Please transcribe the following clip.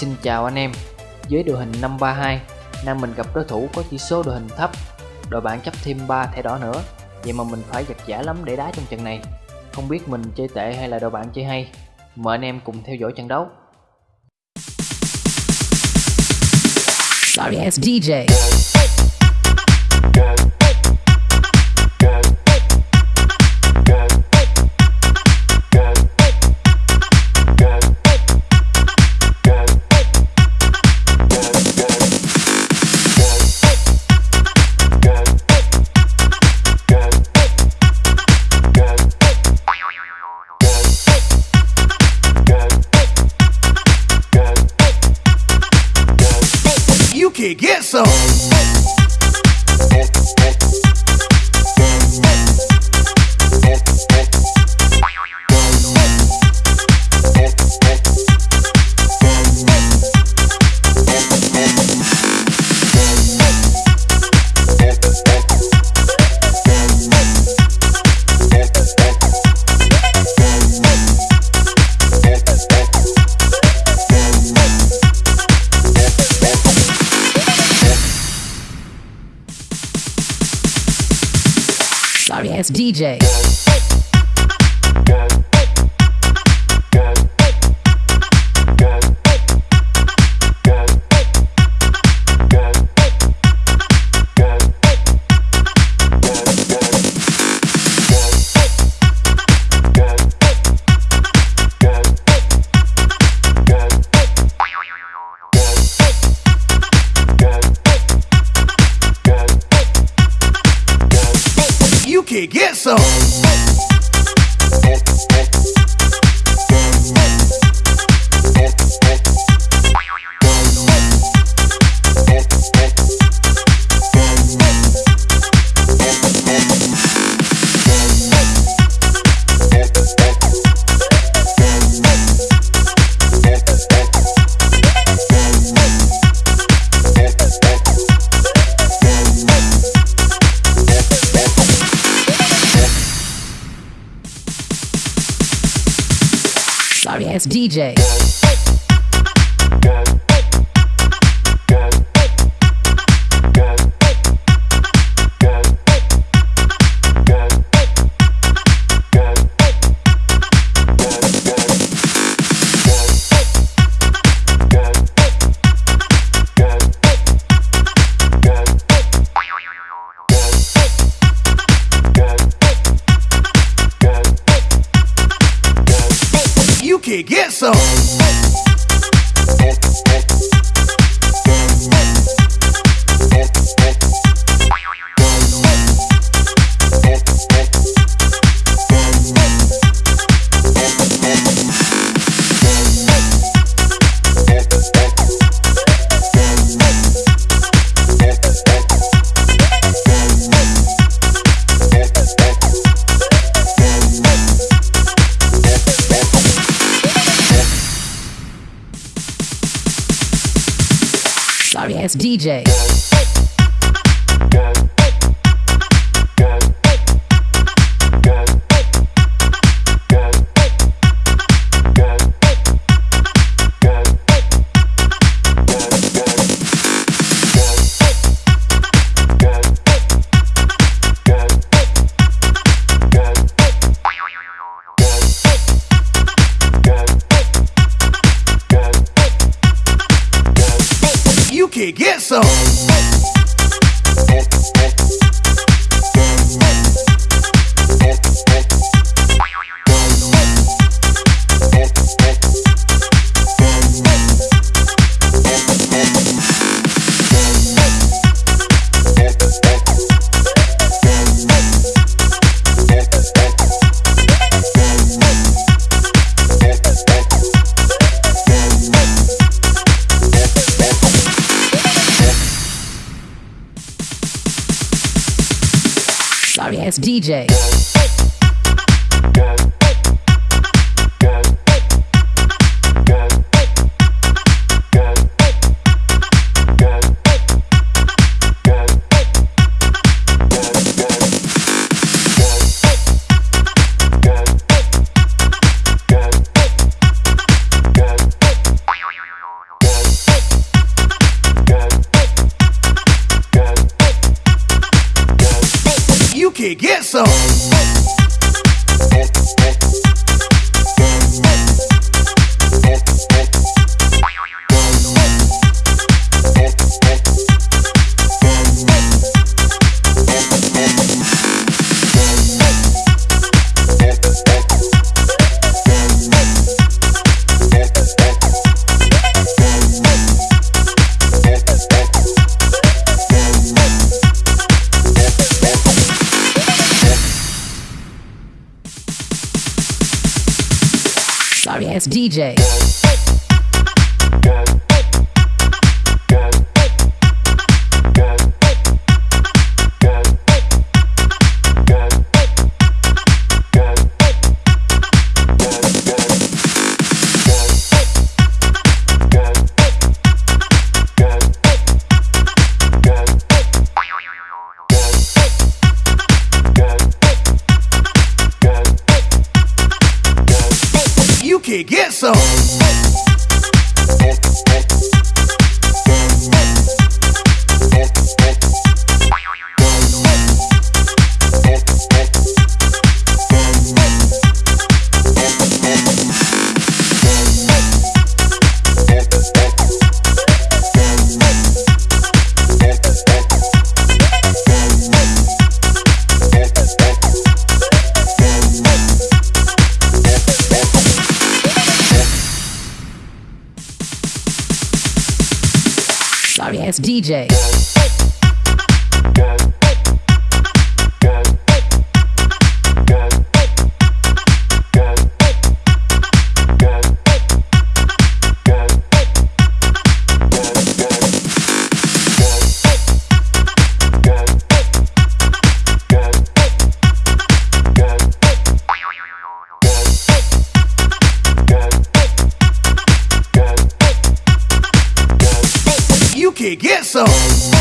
Xin chào anh em. Dưới đội hình 532 Nam mình gặp đối thủ có chỉ số đội hình thấp. Đội bạn chấp thêm 3 thẻ đỏ nữa. Vậy mà mình phải giật giả lắm để đá trong trận này. Không biết mình chơi tệ hay là đội bạn chơi hay. Mời anh em cùng theo dõi trận đấu. Sorry DJ. You can get some. Sorry ass DJ. Get some. Ass DJ. Get some. DJ. Get some. Sorry ass DJ. Get some. Sorry ass DJ. Can get some. Ass DJ. Get some.